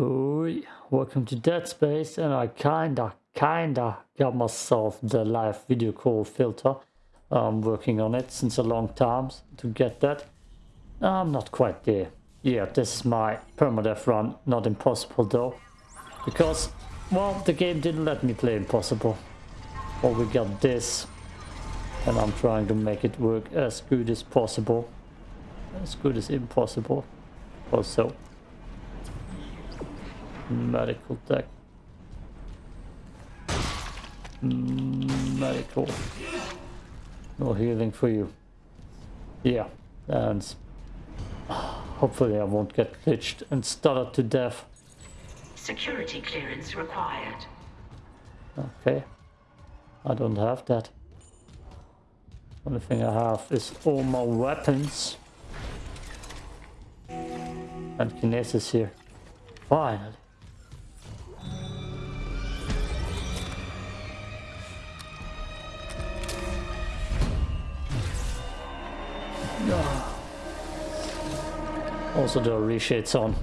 Oi, welcome to Dead Space and I kinda, kinda got myself the live video call filter. I'm working on it since a long time to get that. I'm not quite there. Yeah, this is my permadeath run, not impossible though. Because, well, the game didn't let me play impossible. Well, we got this. And I'm trying to make it work as good as possible. As good as impossible. Also, Medical tech. Medical. No healing for you. Yeah, and hopefully I won't get glitched and stuttered to death. Security clearance required. Okay. I don't have that. Only thing I have is all my weapons. And kinesis here. Finally. Also the reshades on.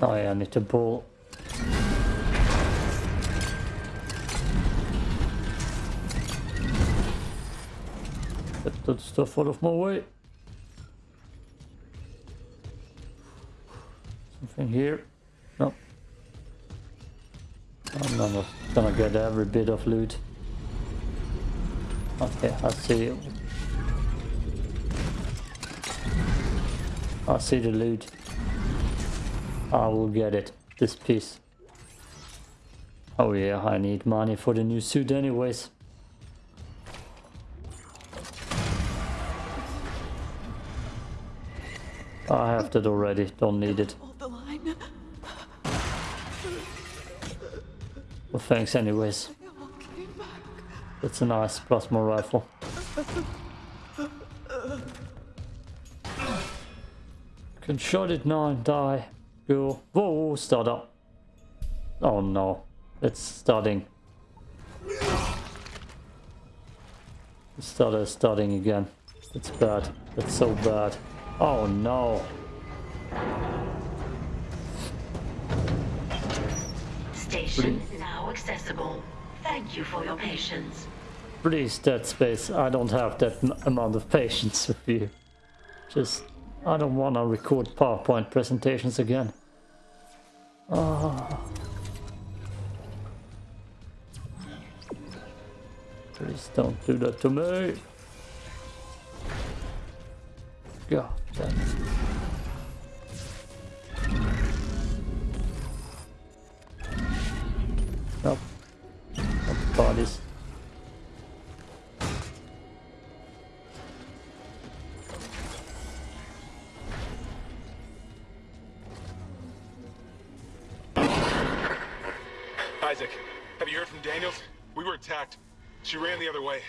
Oh yeah, I need to pull. Get that stuff out of my way. Something here. No. I'm gonna get every bit of loot. Okay, I see. I see the loot. I will get it. This piece. Oh yeah, I need money for the new suit anyways. I have that already, don't need it. Well thanks anyways. It's a nice plasma rifle. Can shot it now and die. Go. Whoa, start up. Oh no. It's starting. The starter is starting again. It's bad. It's so bad. Oh no. Station is now accessible. Thank you for your patience. Please, Dead Space, I don't have that amount of patience with you. Just, I don't want to record PowerPoint presentations again. Oh. Please don't do that to me. God damn it. Bodies. Isaac, have you heard from Daniels? We were attacked. She ran the other way.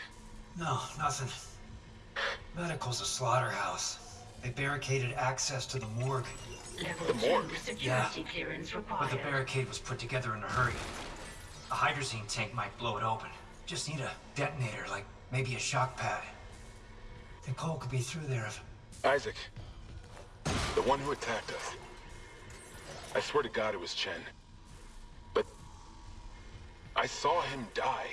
No, nothing. Medical's a slaughterhouse. They barricaded access to the morgue. Level The morgue? security Yeah. clearance But the barricade was put together in a hurry. A hydrazine tank might blow it open. Just need a detonator, like maybe a shock pad. Think Cole could be through there if... Isaac, the one who attacked us. I swear to God it was Chen. But I saw him die.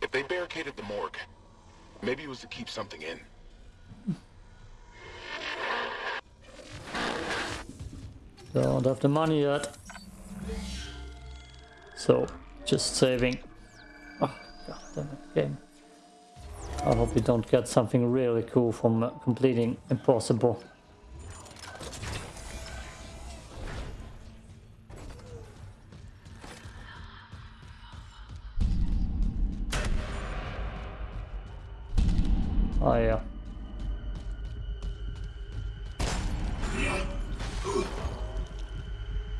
If they barricaded the morgue, maybe it was to keep something in. Don't have the money yet. So, just saving. Oh, God damn it, game. I hope we don't get something really cool from uh, completing Impossible. Oh yeah.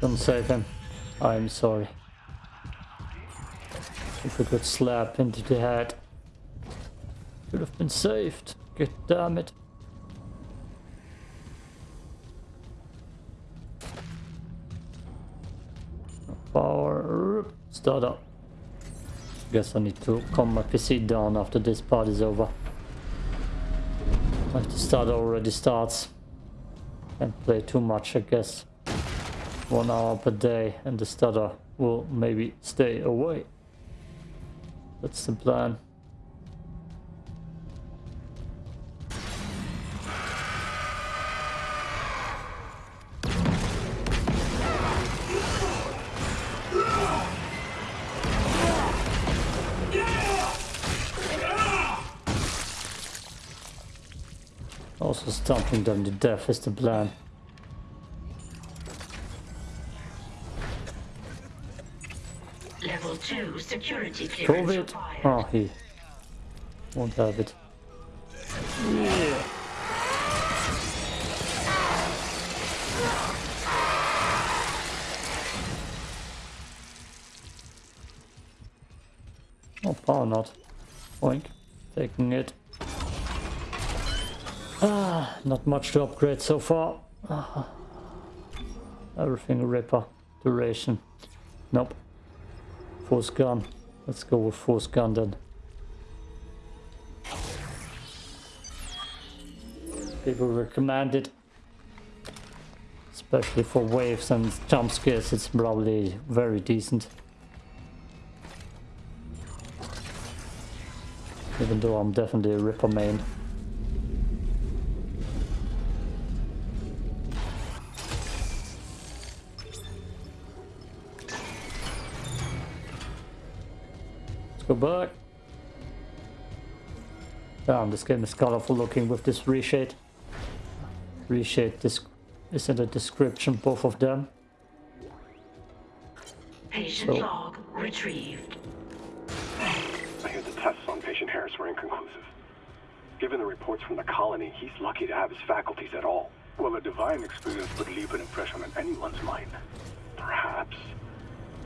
Don't save him. I'm sorry. If we could slap into the head. Could have been saved. God damn it. Power. Start up. Guess I need to calm my PC down after this part is over. The start already starts. Can't play too much, I guess. One hour per day and the stutter will maybe stay away. That's the plan. Also stomping them to death is the plan. Security COVID? Oh, he won't have it. Yeah. Oh, power not. Oink. Taking it. Ah, not much to upgrade so far. Ah. Everything Ripper. Duration. Nope. Force gun. Let's go with force gun then. People recommend it. Especially for waves and jump scares, it's probably very decent. Even though I'm definitely a Ripper main. Go back. Damn, this game is colorful looking with this reshade. Reshade this is in the description, both of them. Patient So- log retrieved. I hear the tests on patient Harris were inconclusive. Given the reports from the colony, he's lucky to have his faculties at all. Well, a divine experience would leave an impression on anyone's mind. Perhaps.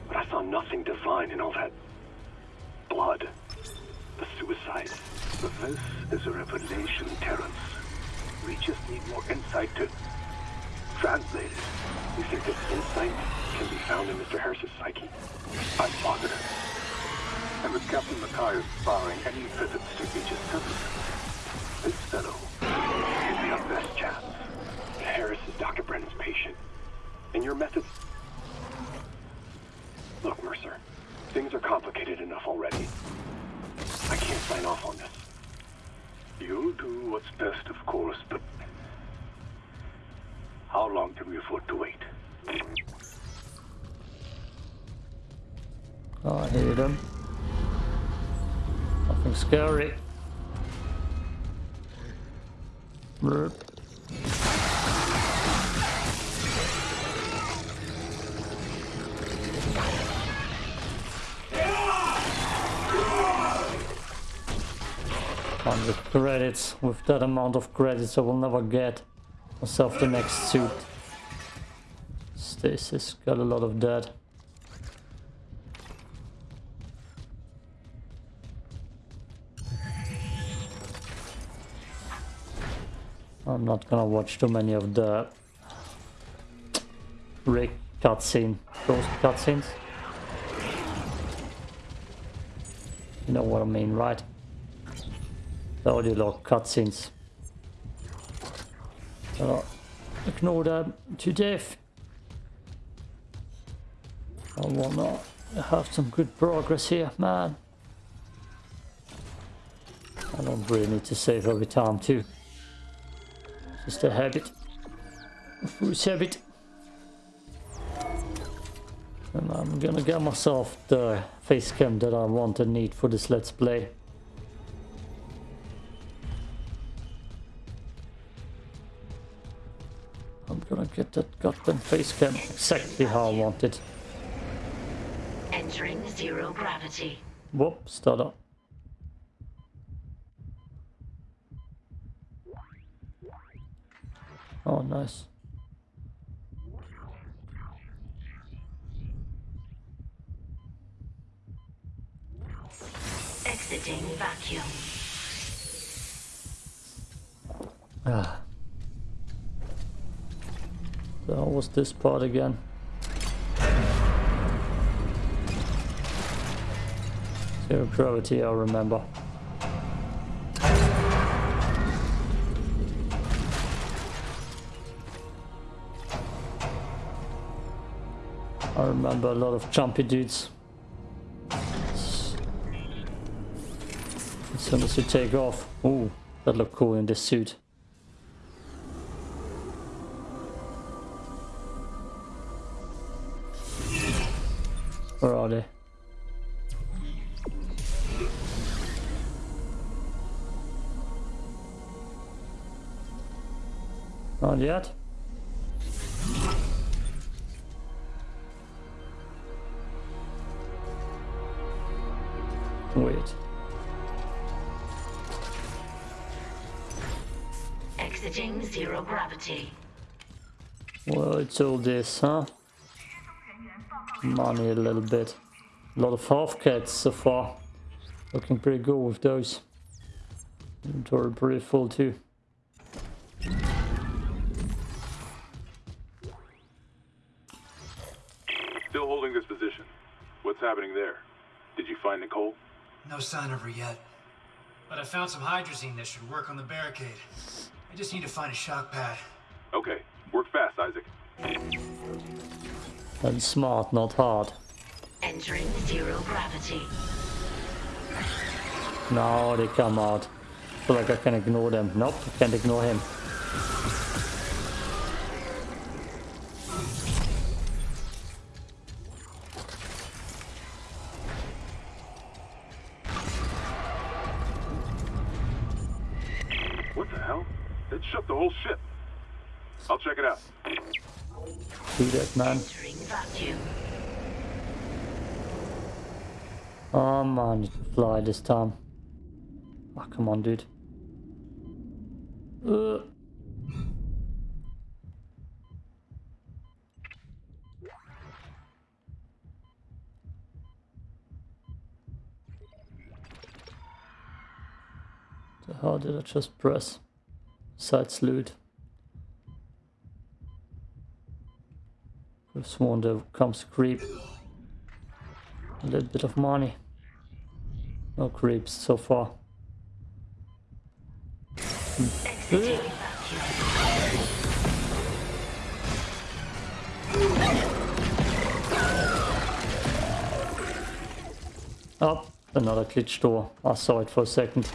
But I saw nothing divine in all that blood. The suicide. But This is a revelation, Terrence. We just need more insight to translate it. You think this insight can be found in Mr. Harris's psyche? I'm positive. And with Captain Mathius barring any visits to Aegis 7, this fellow be our best chance. Harris is Dr. Brennan's patient. And your methods... Look, Mercer. Things are complicated enough already. I can't sign off on this. You'll do what's best, of course, but... How long can we afford to wait? Oh, I hear them. Nothing scary. Hundred credits. With that amount of credits, I will never get myself the next suit. Stasis got a lot of that. I'm not gonna watch too many of the Rick cutscene, those cutscenes. You know what I mean, right? Audio log cutscenes. Uh, ignore them to death. I wanna have some good progress here, man. I don't really need to save every time too. Just a habit. A foolish habit. And I'm gonna get myself the face cam that I want and need for this let's play. Gonna get that goddamn face cam exactly how I want it. Entering zero gravity. Whoop, stutter. Oh, nice. Exiting vacuum. Ah. So how was this part again? Zero gravity, I remember. I remember a lot of jumpy dudes. As soon as you take off. Ooh, that looked cool in this suit. Yet. Wait. Exiting zero gravity. Well, it's all this, huh? Money a little bit. A lot of half cats so far. Looking pretty good with those. Inventory pretty full too. Sign of her yet. But I found some hydrazine that should work on the barricade. I just need to find a shock pad. Okay, work fast, Isaac. And smart, not hard. Entering zero gravity. Now they come out. feel like I can ignore them. Nope, I can't ignore him. Man. Oh man, fly this time. Oh, come on, dude. Uh. The hell did I just press? Side salute. Sworn there comes creep. A little bit of money. No creeps so far. Vacuum. Oh, another glitch door. I saw it for a second.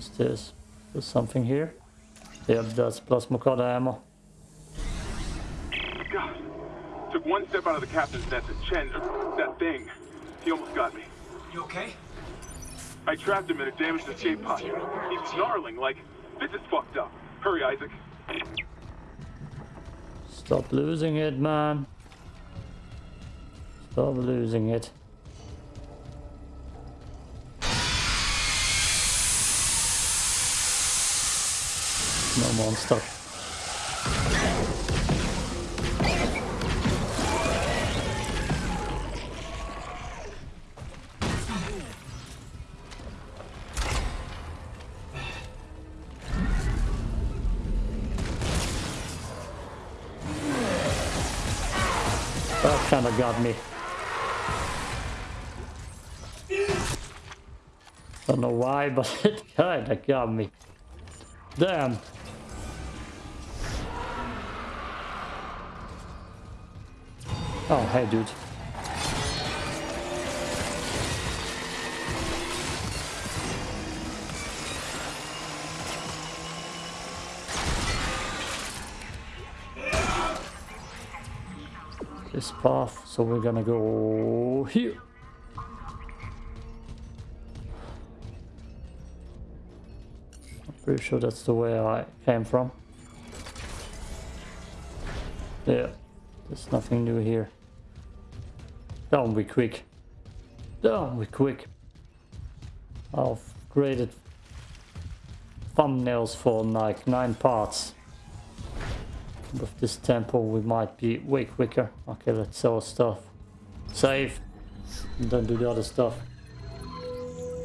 Downstairs. There's something here. Yep, that's plasma cutter ammo. God. Took one step out of the captain's nest and Chen, uh, that thing, he almost got me. You okay? I trapped him in a damaged escape pod. He's snarling like, this is fucked up. Hurry, Isaac. Stop losing it, man. Stop losing it. No monster. That kinda got me. Don't know why, but it kinda got me. Damn. Oh, hey, dude. This path, so we're gonna go here. I'm pretty sure that's the way I came from. Yeah, there's nothing new here. Down be quick. Don't be quick. I've created thumbnails for like nine parts. With this tempo we might be way quicker. Okay, let's sell stuff. Save. And then do the other stuff.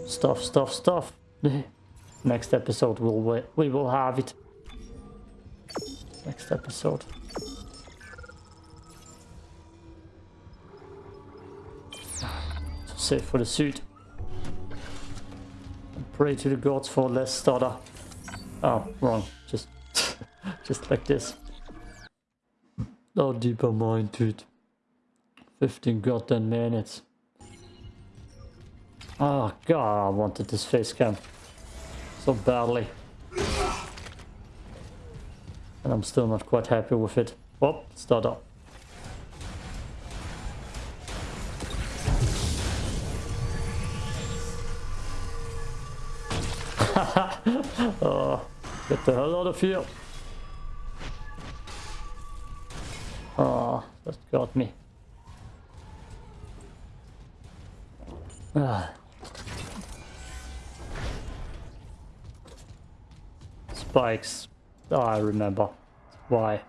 Stuff, stuff, stuff. Next episode we'll we, we will have it. Next episode. Save for the suit. Pray to the gods for less stutter. Oh, wrong. Just, just like this. No deeper mind, dude. 15 goddamn minutes. Oh god, I wanted this face cam so badly. And I'm still not quite happy with it. Oh, start up. Ah, oh, get the hell out er of here. Oh, ah, that got me. Ah. Spikes. Oh, I remember. Why?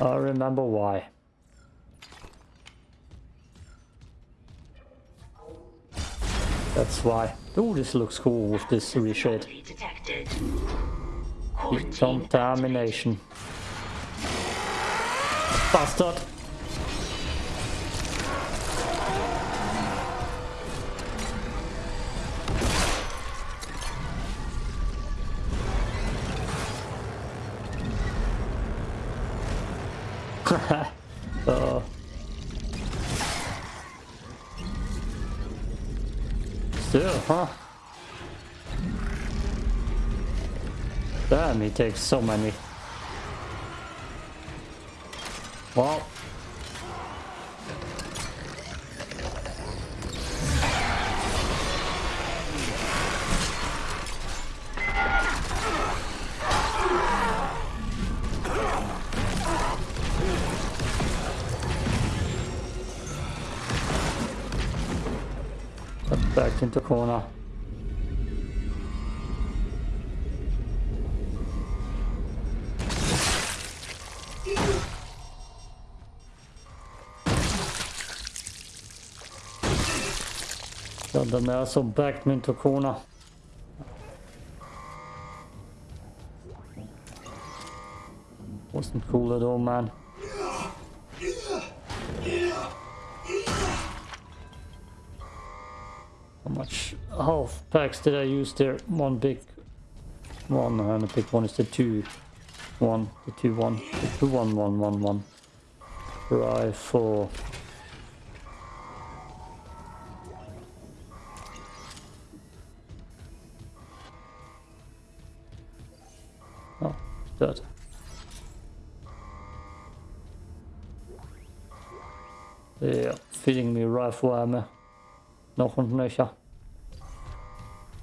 I remember why. That's why. Oh, this looks cool with this reshade. Contamination. Bastard! Huh? Damn, he takes so many. Into corner. Ja, den är så backed me into corner. Wasn't cool at all, man. Packs did I use there? One big one and a big one is the two one, the two one, the two one one one one. Rifle. Oh, dead. Yeah, feeding me rifle ammo. Noch und nöcher.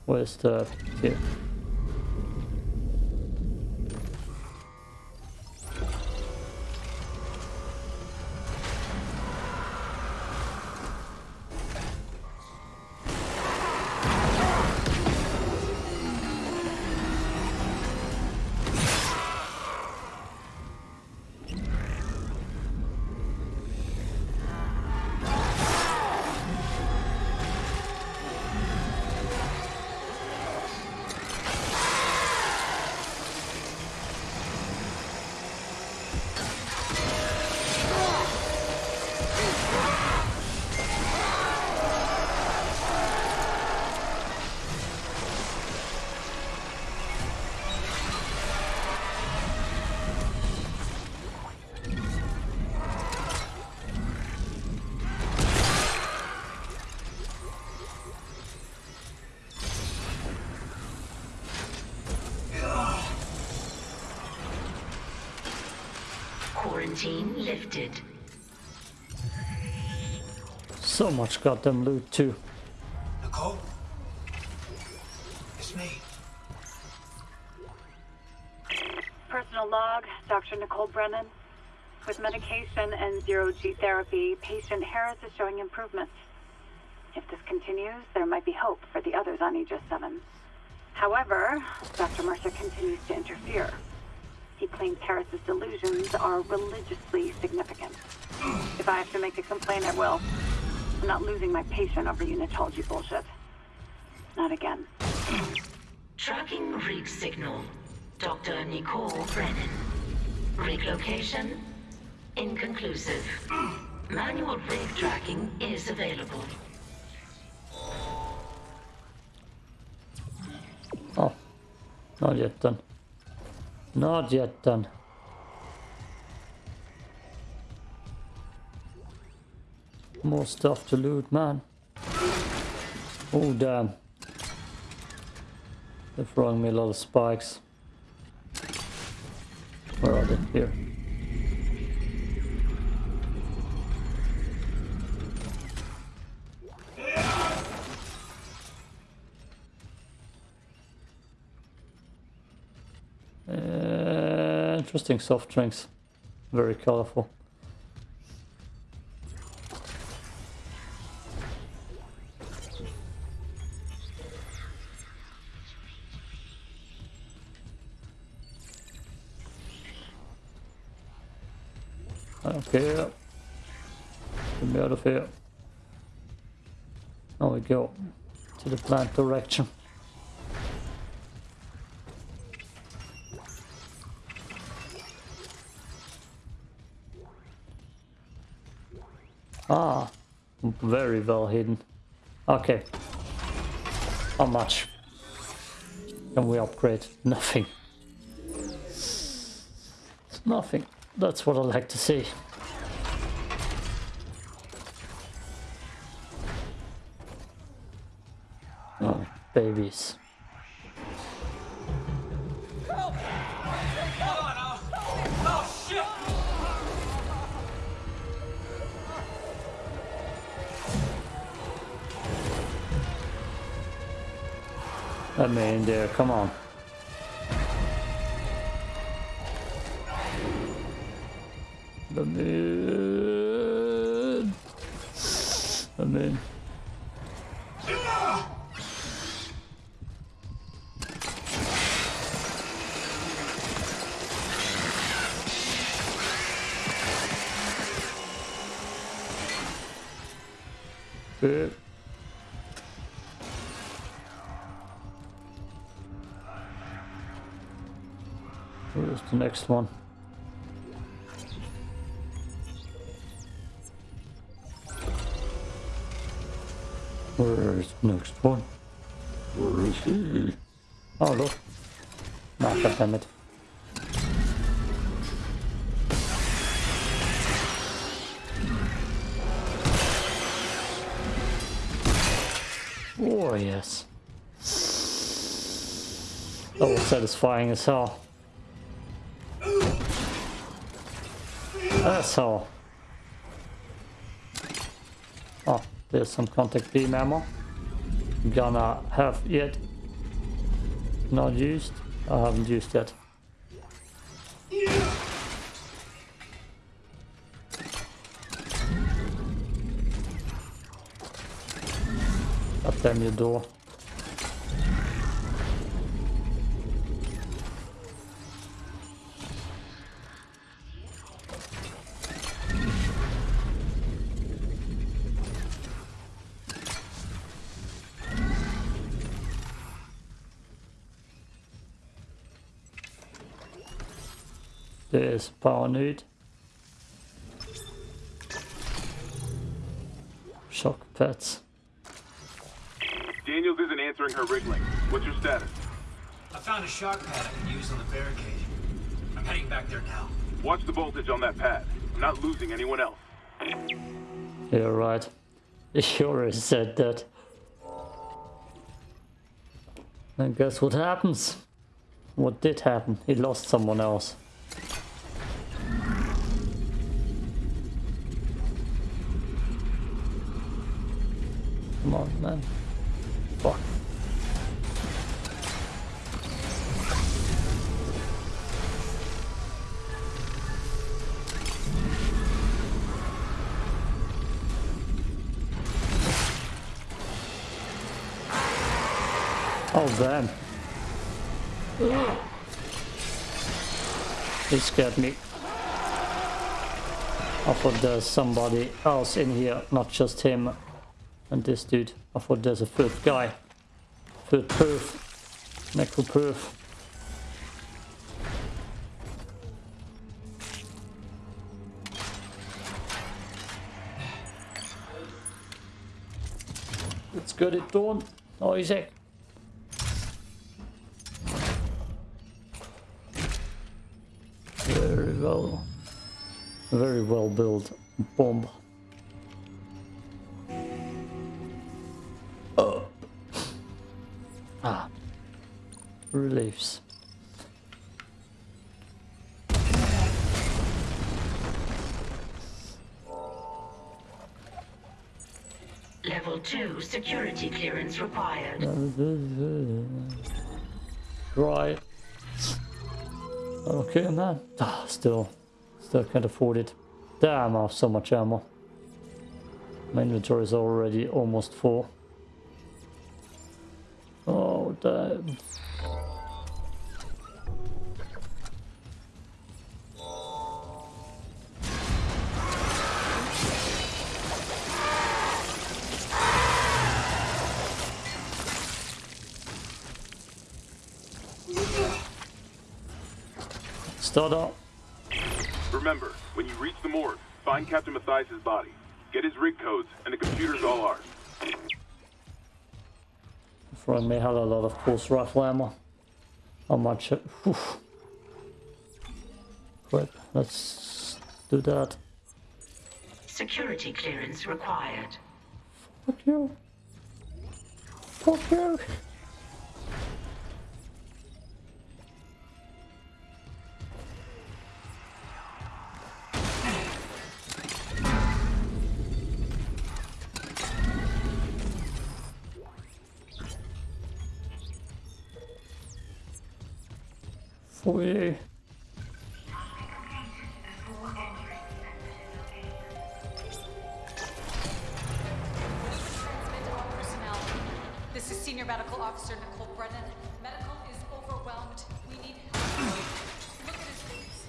Wo ist der? Much goddamn loot too. Nicole? It's me. Personal log, Dr. Nicole Brennan. With medication and zero-G therapy, patient Harris is showing improvements. If this continues, there might be hope for the others on Aegis 7. However, Dr. Mercer continues to interfere. He claims Harris's delusions are religiously significant. If I have to make a complaint, I will. I'm not losing my patient over unitology bullshit. Not again. Tracking rig signal. Dr. Nicole Brennan. Rig location? Inconclusive. Manual rig tracking is available. Oh. Not yet done. Not yet done. More stuff to loot, man. Oh, damn. They're throwing me a lot of spikes. Where are they? Here. Uh, interesting soft drinks. Very colorful. Okay. Get me out of here. Now we go to the plant direction. Ah, very well hidden. Okay. How much can we upgrade? Nothing. It's Nothing. That's what I like to see. Oh, Let me in there, come on. Next one? Where's the next one? Where is he? Oh, look. Nah, God damn it. Oh, yes. That was satisfying as hell. All. Oh, there's some contact beam ammo. Gonna have yet. Not used. I haven't used yet. Damn your door. There's power need. Shock pads. Daniels isn't answering her wriggling. What's your status? I found a shock pad I can use on the barricade. I'm heading back there now. Watch the voltage on that pad. I'm not losing anyone else. You're right. You already said that. And guess what happens? What did happen? He lost someone else. Man. Fuck. Oh, damn. He scared me. I thought there's somebody else in here, not just him and this dude. I thought there's a third guy. Third perf. Necro perf. Let's get it done, Isaac. Very well. Very well built bomb. Reliefs. Level 2 security clearance required. Right. Okay, man. Ah, still, still can't afford it. Damn, I have so much ammo. My inventory is already almost full. Oh, damn. Start up. Remember, when you reach the morgue, find Captain Mathius' body. Get his rig codes, and the computer's all ours. Friend may have a lot of pulse rifle ammo. How much? Whew. Great, let's do that. Security clearance required. Fuck you. Fuck you. For you. Transmit to all personnel. This is Senior Medical Officer Nicole Brennan. Medical is overwhelmed. We need help. Look at his face.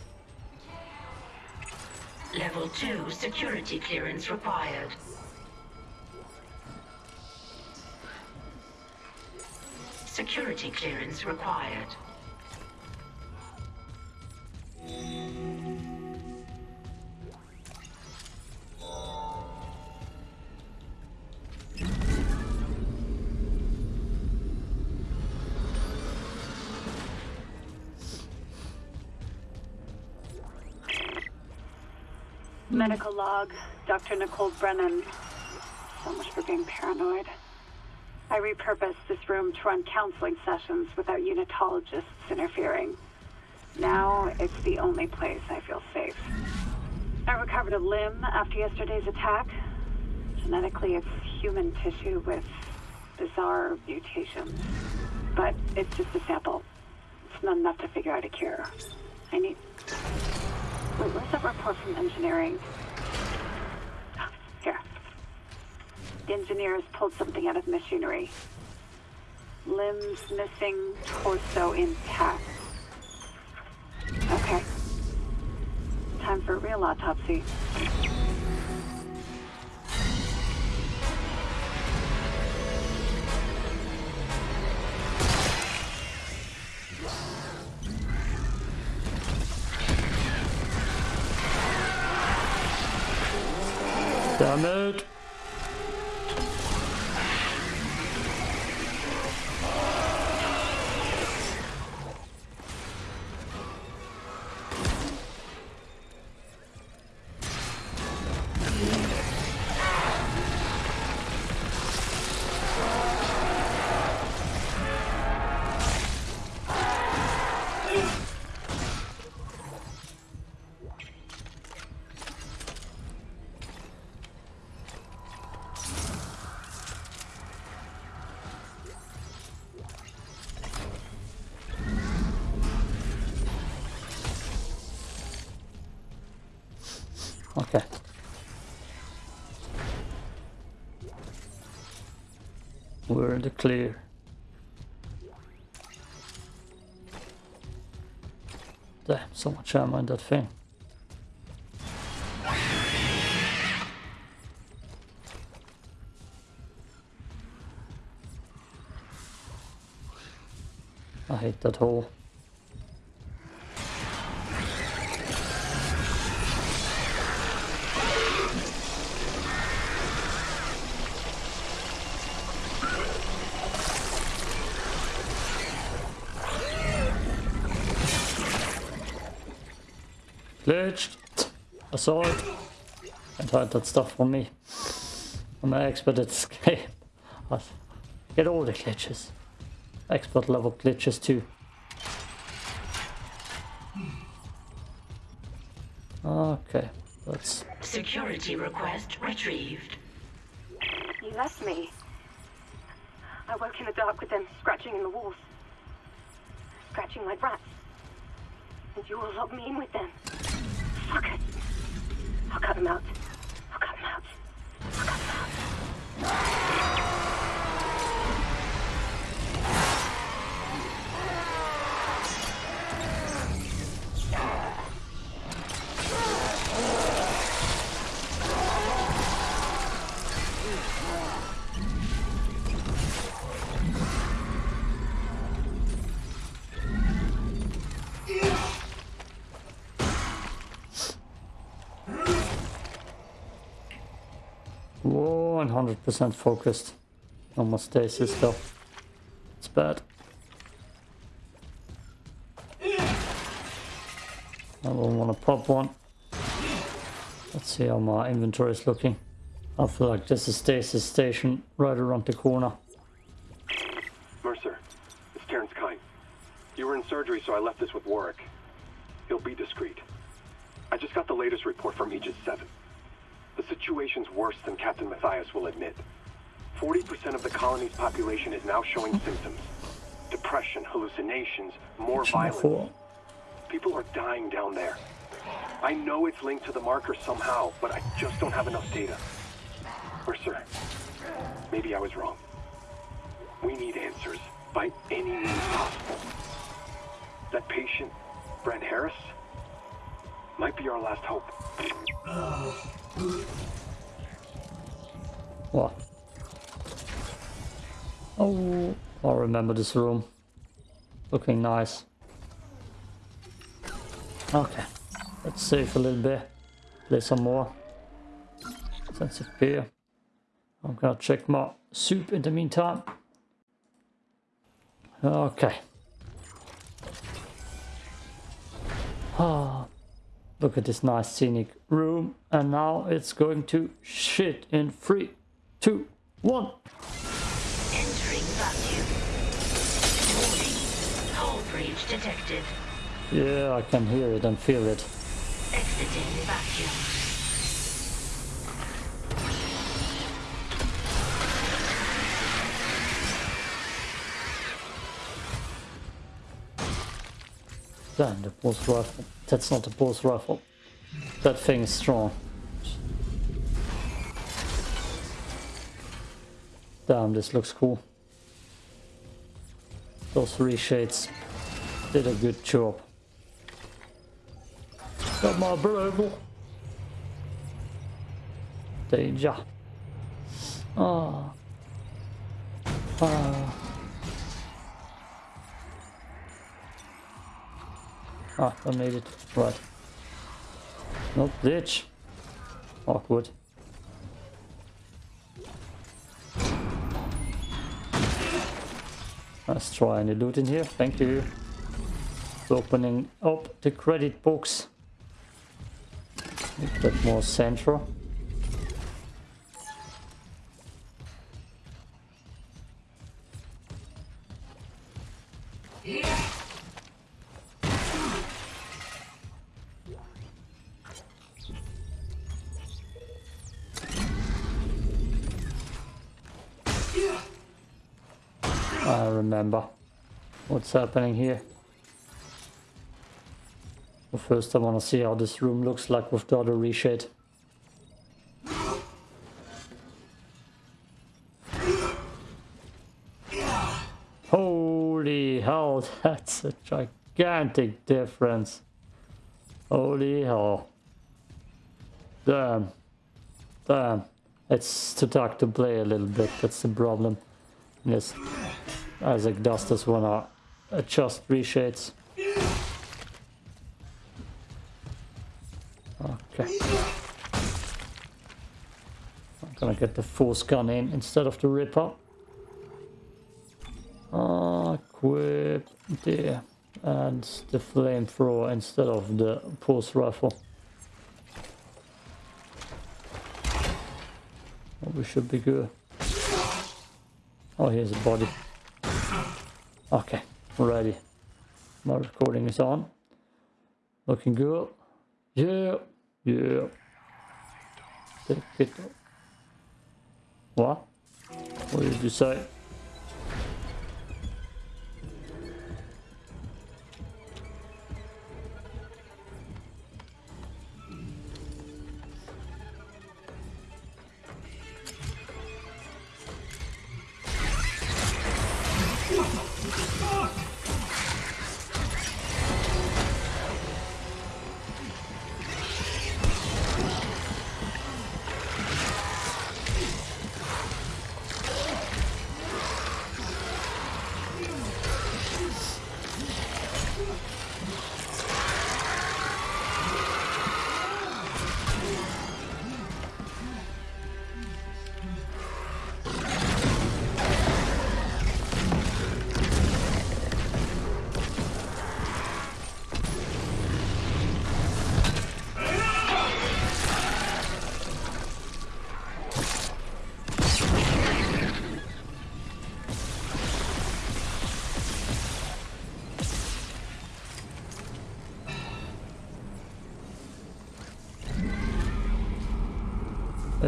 We can't Level 2 security clearance required. Security clearance required. Medical log, Dr. Nicole Brennan. So much for being paranoid. I repurposed this room to run counseling sessions without unitologists interfering. Now it's the only place I feel safe. I recovered a limb after yesterday's attack. Genetically, it's human tissue with bizarre mutations. But it's just a sample. It's not enough to figure out a cure. I need. Where's that report from engineering? Here. The has pulled something out of machinery. Limbs missing, torso intact. Okay. Time for a real autopsy. Damn Okay. We're in the clear. Damn, so much ammo in that thing. I hate that hole. Glitched. Saw it. And hide that stuff from me. I'm an expert at this game. I get all the glitches. Expert level glitches too. Okay, let's... Security request retrieved. You left me. I woke in the dark with them scratching in the walls. Scratching like rats. And you all locked me in with 100% focused on my stasis though. It's bad. I don't want to pop one. Let's see how my inventory is looking. I feel like there's a stasis station right around the corner. Mercer, it's Terrence Kyne. You were in surgery, so I left this with Warwick. He'll be discreet. I just got the latest report from Aegis 7. The situation's worse than Captain Mathius will admit. 40% of the colony's population is now showing symptoms. Depression, hallucinations, more violence. People are dying down there. I know it's linked to the marker somehow, but I just don't have enough data. Mercer, maybe I was wrong. We need answers by any means possible. That patient, Brent Harris, might be our last hope. What? Oh, I remember this room. Looking nice. Okay, let's save a little bit. Play some more. Sense of beer. I'm gonna check my soup in the meantime. Okay. Ah, look at this nice scenic room. And now it's going to shit in three, two, one. Entering vacuum. Warning. Hull breach detected. Yeah, I can hear it and feel it. Exiting vacuum. Damn, the pulse rifle. That's not a pulse rifle. That thing is strong. Damn, this looks cool. Those three shades did a good job. Got my approval. Danger. Ah. Ah. Ah, I made it. Right. Nope, ditch. Awkward. Let's try any loot in here. Thank you. Opening up the credit books. Make that more central. I remember what's happening here. But first I want to see how this room looks like with the other reshade. Holy hell, that's a gigantic difference. Holy hell. Damn. Damn. It's too dark to play a little bit, that's the problem. Yes. Isaac does this when I adjust reshades. Okay. I'm gonna get the force gun in instead of the ripper. Equip there. And the flamethrower instead of the pulse rifle. Oh, we should be good. Oh, here's a body. Okay, ready. My recording is on. Looking good. Yeah, yeah. Take it. What? What did you say?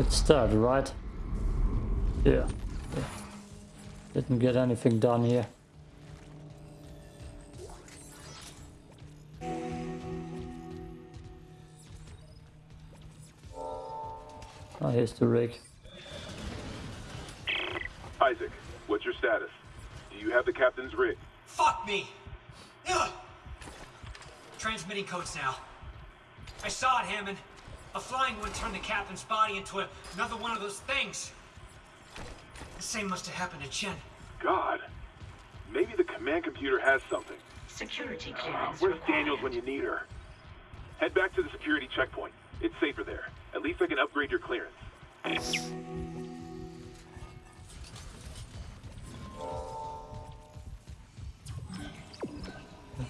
It's dead, right? Yeah. yeah. Didn't get anything done here. Oh, here's the rig. Isaac, what's your status? Do you have the captain's rig? Fuck me! Ugh. Transmitting codes now. I saw it, Hammond. A flying one turned the captain's body into a, another one of those things. The same must have happened to Chen. God. Maybe the command computer has something. Security Uh, clearance where's required. Daniels when you need her? Head back to the security checkpoint. It's safer there. At least I can upgrade your clearance.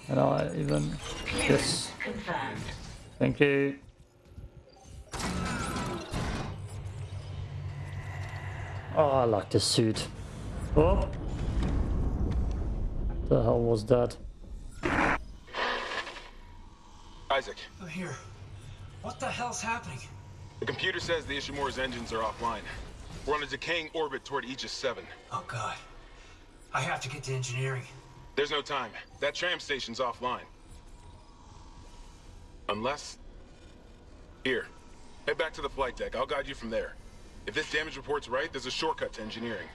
And I even... Yes. Confirmed. Thank you. Oh, I like this suit. Oh! The hell was that? Isaac, Oh, here. What the hell's happening? the computer says the Ishimura's engines are offline. We're on a decaying orbit toward Aegis 7. Oh, God. I have to get to engineering. There's no time. That tram station's offline. Unless... Here. Head back to the flight deck. I'll guide you from there. If this damage report's right, there's a shortcut to engineering.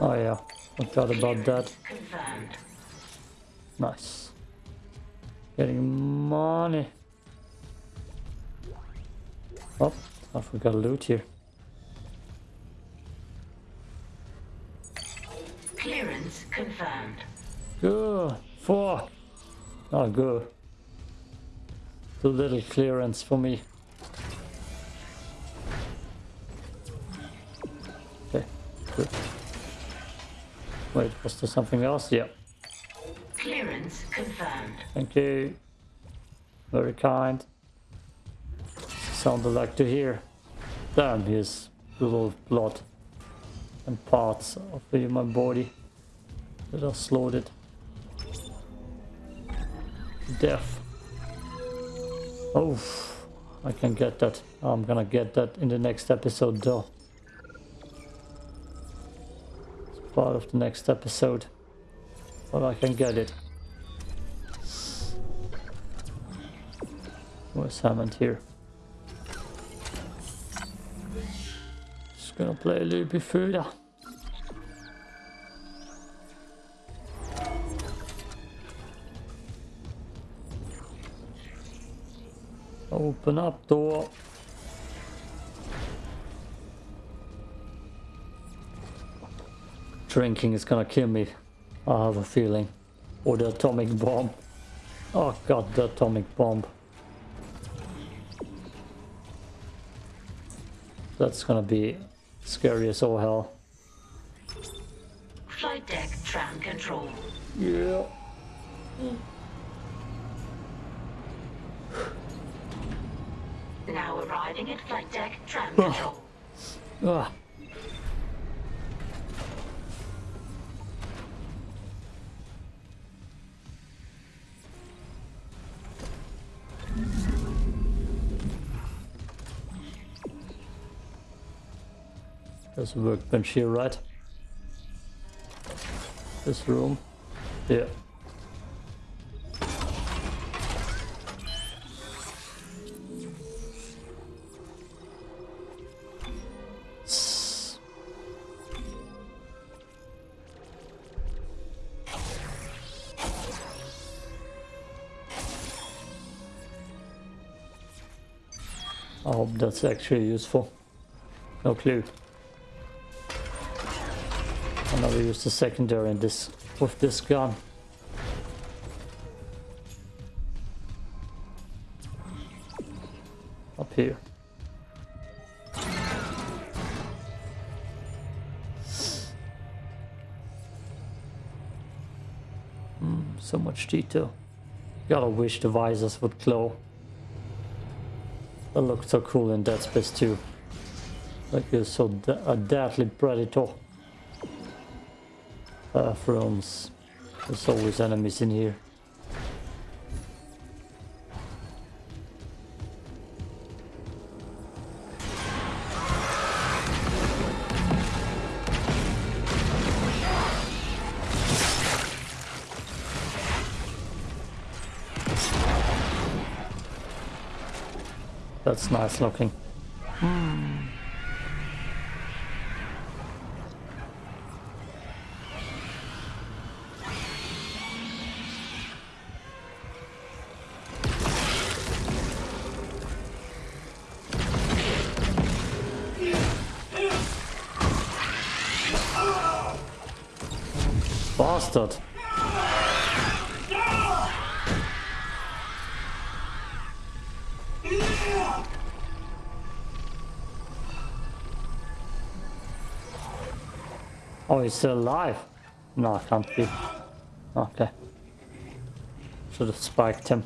Oh yeah, I forgot about that. Nice. Getting money. Oh, I forgot loot here. Clearance confirmed. Good. Four. Oh, good. Too little clearance for me. Okay, good. Wait, was there something else? Yeah. Clearance confirmed. Thank you. Very kind. Sounded like to hear. Damn, here's little blood and parts of the human body that are slaughtered. Death. Oh, I can get that. I'm gonna get that in the next episode though. It's part of the next episode. But I can get it. Where's Hammond here? Just gonna play a little bit further. Open up door. Drinking is gonna kill me. I have a feeling. Or the atomic bomb. Oh god, the atomic bomb. That's gonna be scary as all hell. Flight deck tram control. Yeah. Hmm. Now arriving at flight deck tram control. Ah. There's a workbench here, right? This room. Yeah. Hope that's actually useful. No clue. I'll never use the secondary in this with this gun. Up here. Hmm, so much detail. Gotta wish the visors would glow. That looks so cool in Dead Space 2. Like you're so de a deadly predator. Bathrooms. There's always enemies in here. Uh, That's nice looking. Bastard. Oh, he's still alive? No, I can't be. Okay. Should have spiked him.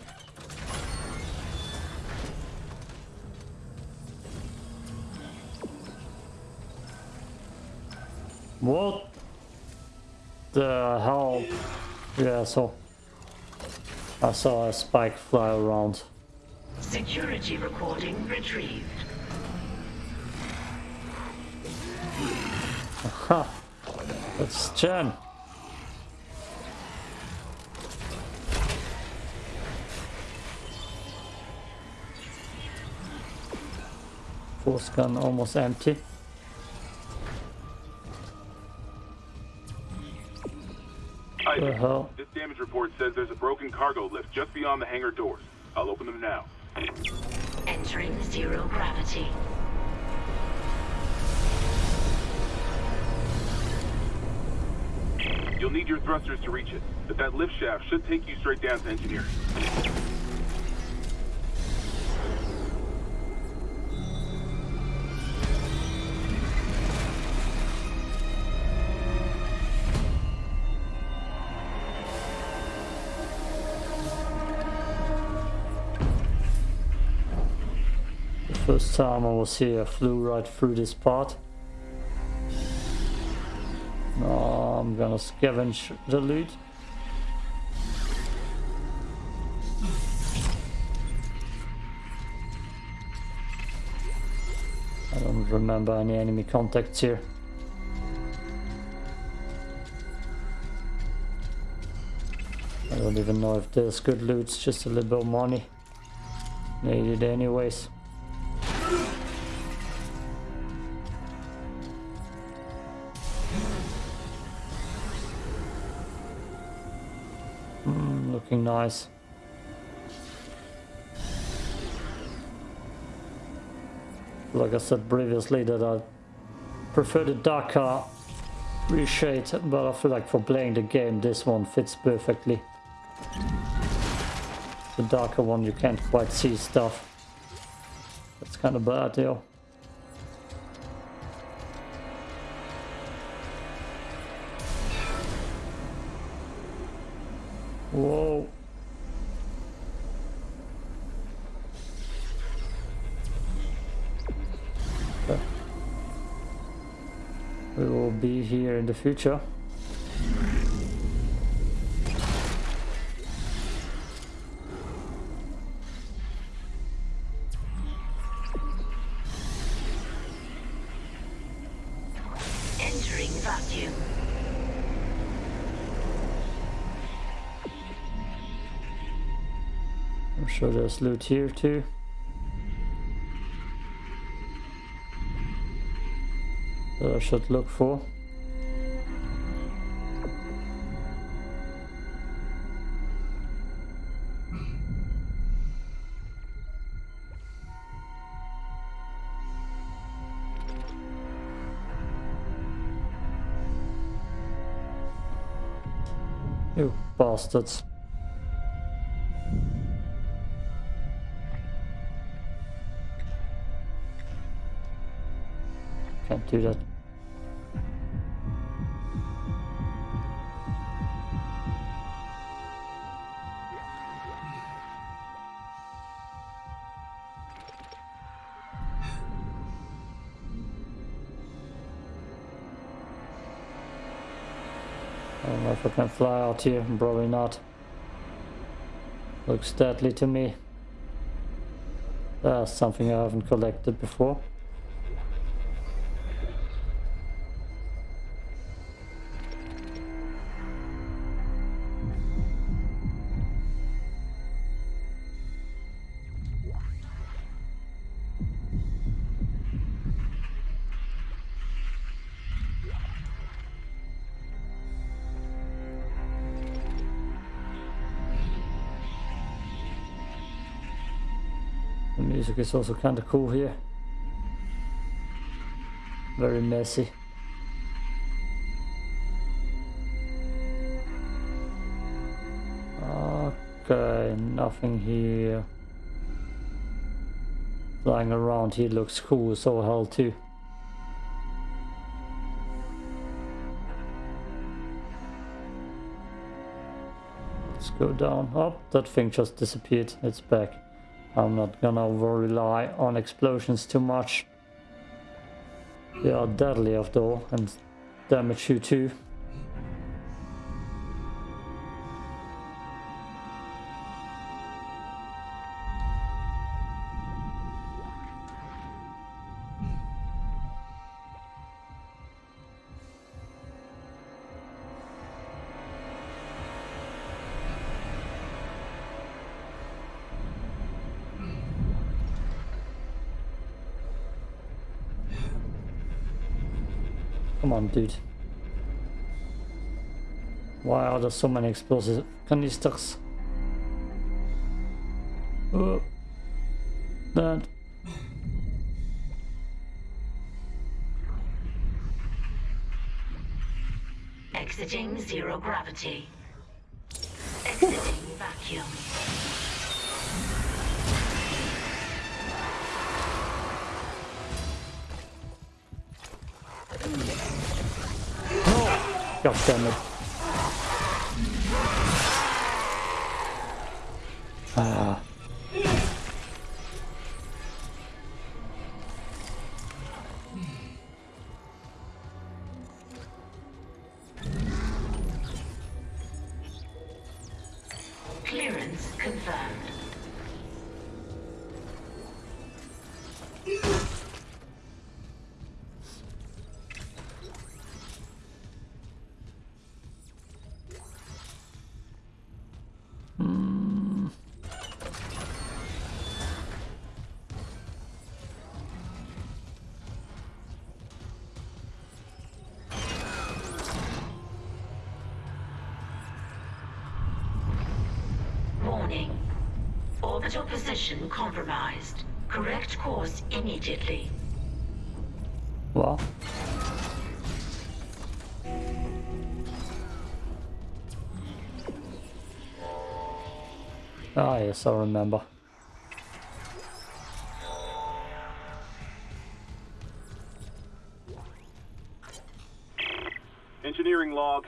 What the hell? Yeah, so I saw a spike fly around. Security recording retrieved. Ha! That's Chen. Force gun almost empty. The Isaac, hell? this damage report says there's a broken cargo lift just beyond the hangar doors. I'll open them now. Entering zero gravity. You'll need your thrusters to reach it, but that lift shaft should take you straight down to engineering. First time I was here, I flew right through this part. Now I'm gonna scavenge the loot. I don't remember any enemy contacts here. I don't even know if there's good loot, just a little bit of money. Needed anyways. Nice. Like I said previously that I prefer the darker reshade, but I feel like for playing the game this one fits perfectly. The darker one you can't quite see stuff. That's kind of bad, yo. Whoa. In the future. Entering vacuum. I'm sure there's loot here too. That I should look for. Bastards. Can't do that. Can fly out here, probably not. Looks deadly to me. That's something I haven't collected before. The music is also kind of cool here. Very messy. Okay, nothing here. Flying around here looks cool as all hell too. Let's go down. Oh, that thing just disappeared. It's back. I'm not gonna rely on explosions too much. They are deadly after all and damage you too. On, dude. Why are there so many explosive canisters? Oh. That. Exiting zero gravity. God damn it. Ah. Orbital compromised. Correct course immediately. Well. Ah, yes, I remember. Engineering log.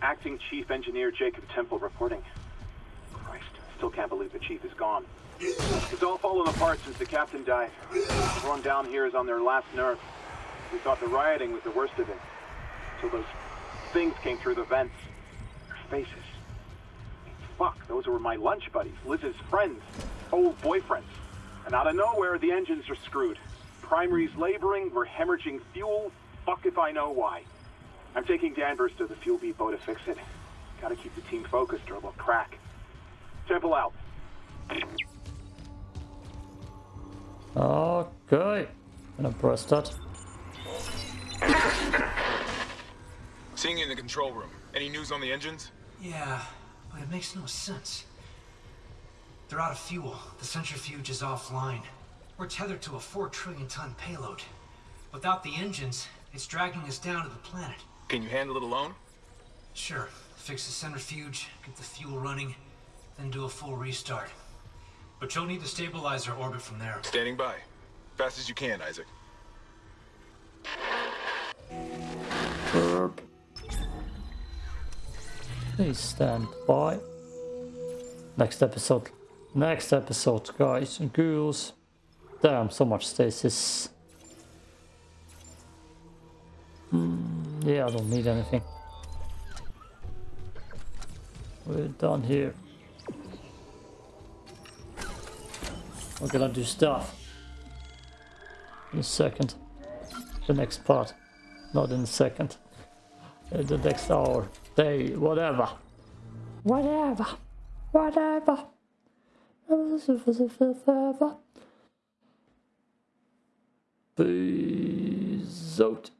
Acting Chief Engineer Jacob Temple reporting. Can't believe the chief is gone. It's all fallen apart since the captain died. Everyone down here is on their last nerve. We thought the rioting was the worst of it. until those things came through the vents. Their faces. Fuck, those were my lunch buddies, Liz's friends, old boyfriends. And out of nowhere, the engines are screwed. Primary's laboring, we're hemorrhaging fuel. Fuck if I know why. I'm taking Danvers to the fuel depot to fix it. Gotta keep the team focused or we'll crack. Temple out. Okay. Gonna press that. Seeing you in the control room. Any news on the engines? Yeah, but it makes no sense. They're out of fuel. The centrifuge is offline. We're tethered to a four trillion ton payload. Without the engines, it's dragging us down to the planet. Can you handle it alone? Sure, fix the centrifuge, get the fuel running, then do a full restart. But you'll need to stabilize our orbit from there. Standing by. Fast as you can, Isaac. Burp. Please stand by. Next episode. Next episode, guys and girls. Damn, so much stasis. Hmm, yeah, I don't need anything. We're done here. We're gonna do stuff. In a second. The next part. Not in a second. Uh, The next hour. Day. Whatever. Whatever. Whatever. Peace out.